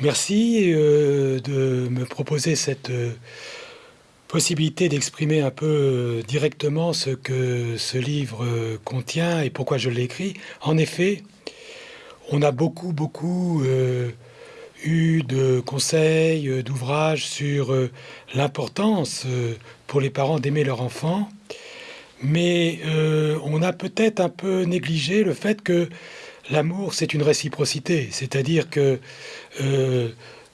Merci euh, de me proposer cette euh, possibilité d'exprimer un peu euh, directement ce que ce livre contient et pourquoi je l'ai écrit. En effet, on a beaucoup, beaucoup eu de conseils, d'ouvrages sur l'importance pour les parents d'aimer leur enfant, mais on a peut-être un peu négligé le fait que L'amour, c'est une réciprocité, c'est-à-dire que euh,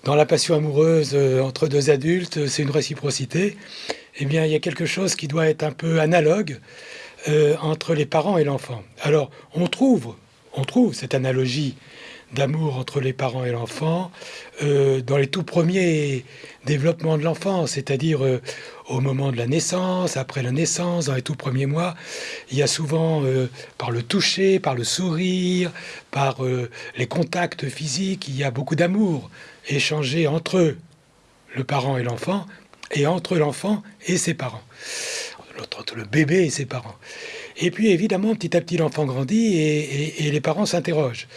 dans la passion amoureuse euh, entre deux adultes, c'est une réciprocité. Eh bien, il y a quelque chose qui doit être un peu analogue euh, entre les parents et l'enfant. Alors, on trouve cette analogie d'amour entre les parents et l'enfant euh, dans les tout premiers développements de l'enfant, c'est-à-dire euh, au moment de la naissance, après la naissance, dans les tout premiers mois. Il y a souvent, euh, par le toucher, par le sourire, par les contacts physiques, il y a beaucoup d'amour échangé entre le parent et l'enfant, et entre l'enfant et ses parents, entre le bébé et ses parents. Et puis évidemment, petit à petit, l'enfant grandit et, les parents s'interrogent.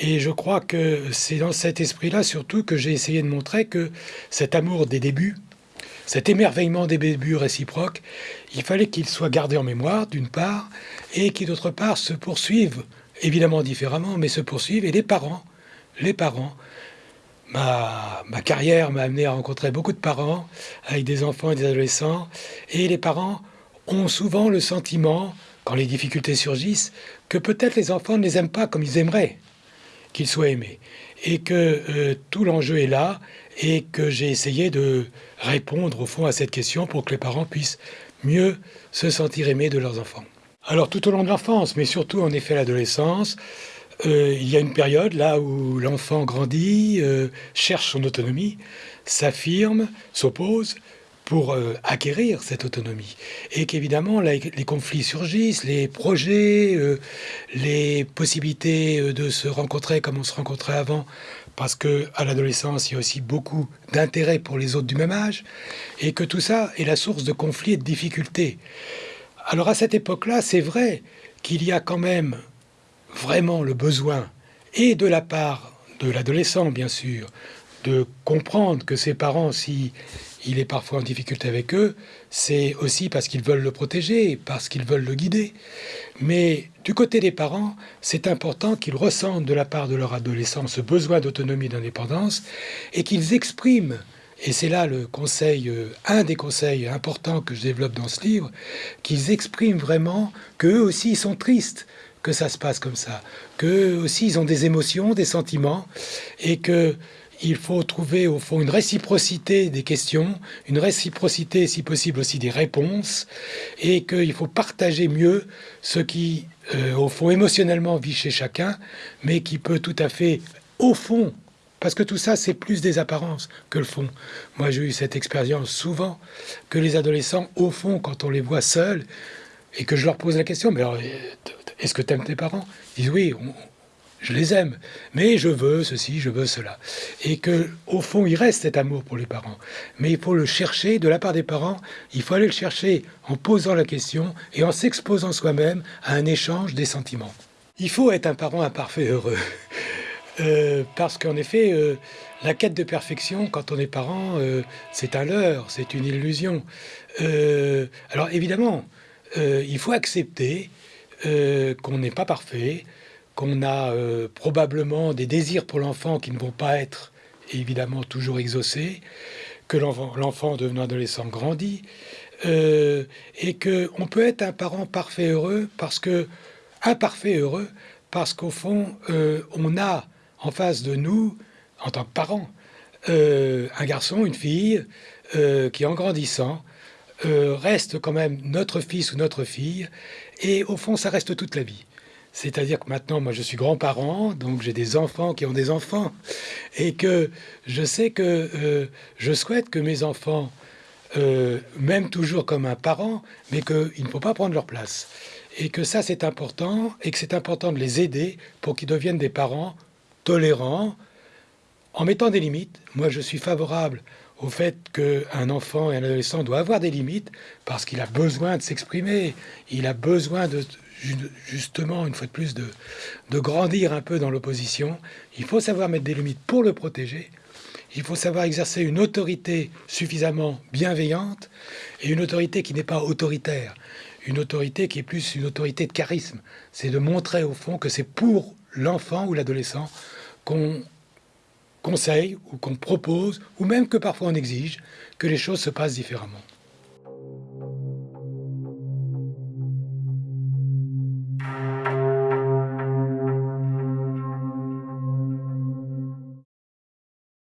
Et je crois que c'est dans cet esprit-là surtout que j'ai essayé de montrer que cet amour des débuts, cet émerveillement des débuts réciproques, il fallait qu'il soit gardé en mémoire, d'une part, et qui, d'autre part, se poursuivent, évidemment différemment, mais se poursuivent. Et les parents, les parents, ma, ma carrière m'a amené à rencontrer beaucoup de parents avec des enfants et des adolescents, et les parents ont souvent le sentiment quand les difficultés surgissent, que peut-être les enfants ne les aiment pas comme ils aimeraient qu'ils soient aimés. Et que euh, tout l'enjeu est là et que j'ai essayé de répondre au fond à cette question pour que les parents puissent mieux se sentir aimés de leurs enfants. Alors tout au long de l'enfance, mais surtout en effet l'adolescence, euh, il y a une période là où l'enfant grandit, euh, cherche son autonomie, s'affirme, s'oppose, pour euh, acquérir cette autonomie. Et qu'évidemment, les conflits surgissent, les projets, euh, les possibilités euh, de se rencontrer comme on se rencontrait avant, parce que à l'adolescence, il y a aussi beaucoup d'intérêt pour les autres du même âge, et que tout ça est la source de conflits et de difficultés. Alors à cette époque-là, c'est vrai qu'il y a quand même vraiment le besoin, et de la part de l'adolescent, bien sûr, de comprendre que ses parents, si il est parfois en difficulté avec eux, c'est aussi parce qu'ils veulent le protéger, parce qu'ils veulent le guider. Mais du côté des parents, c'est important qu'ils ressentent de la part de leur adolescent ce besoin d'autonomie et d'indépendance et qu'ils expriment et c'est là le conseil, euh, un des conseils importants que je développe dans ce livre, qu'ils expriment vraiment qu'eux aussi ils sont tristes que ça se passe comme ça, qu'eux aussi ils ont des émotions, des sentiments, et que il faut trouver au fond une réciprocité des questions, une réciprocité si possible aussi des réponses, et qu'il faut partager mieux ce qui, euh, au fond, émotionnellement vit chez chacun, mais qui peut tout à fait, au fond, parce que tout ça, c'est plus des apparences que le fond. Moi, j'ai eu cette expérience souvent que les adolescents, au fond, quand on les voit seuls, et que je leur pose la question, mais alors, est-ce que tu aimes tes parents? Ils disent oui, je les aime, mais je veux ceci, je veux cela. Et que au fond, il reste cet amour pour les parents. Mais il faut le chercher de la part des parents, il faut aller le chercher en posant la question et en s'exposant soi-même à un échange des sentiments. Il faut être un parent imparfait heureux. Euh, parce qu'en effet, euh, la quête de perfection, quand on est parent, euh, c'est un leurre, c'est une illusion. alors évidemment, il faut accepter qu'on n'est pas parfait, qu'on a euh, probablement des désirs pour l'enfant qui ne vont pas être évidemment toujours exaucés, que l'enfant devenant adolescent grandit, euh, et que on peut être un parent parfait heureux parce que imparfait heureux parce qu'au fond euh, on a en face de nous en tant que parent un garçon, une fille qui en grandissant reste quand même notre fils ou notre fille et au fond ça reste toute la vie. C'est-à-dire que maintenant, moi, je suis grand-parent, donc j'ai des enfants qui ont des enfants, et que je sais que euh, je souhaite que mes enfants euh, m'aiment toujours comme un parent, mais qu'il ne faut pas prendre leur place. Et que ça, c'est important, et que c'est important de les aider pour qu'ils deviennent des parents tolérants, en mettant des limites. Moi, je suis favorable au fait qu'un enfant et un adolescent doit avoir des limites parce qu'il a besoin de s'exprimer, il a besoin de justement, une fois de plus, de, de grandir un peu dans l'opposition. Il faut savoir mettre des limites pour le protéger. Il faut savoir exercer une autorité suffisamment bienveillante et une autorité qui n'est pas autoritaire. Une autorité qui est plus une autorité de charisme. C'est de montrer au fond que c'est pour l'enfant ou l'adolescent qu'on conseille ou qu'on propose, ou même que parfois on exige, que les choses se passent différemment.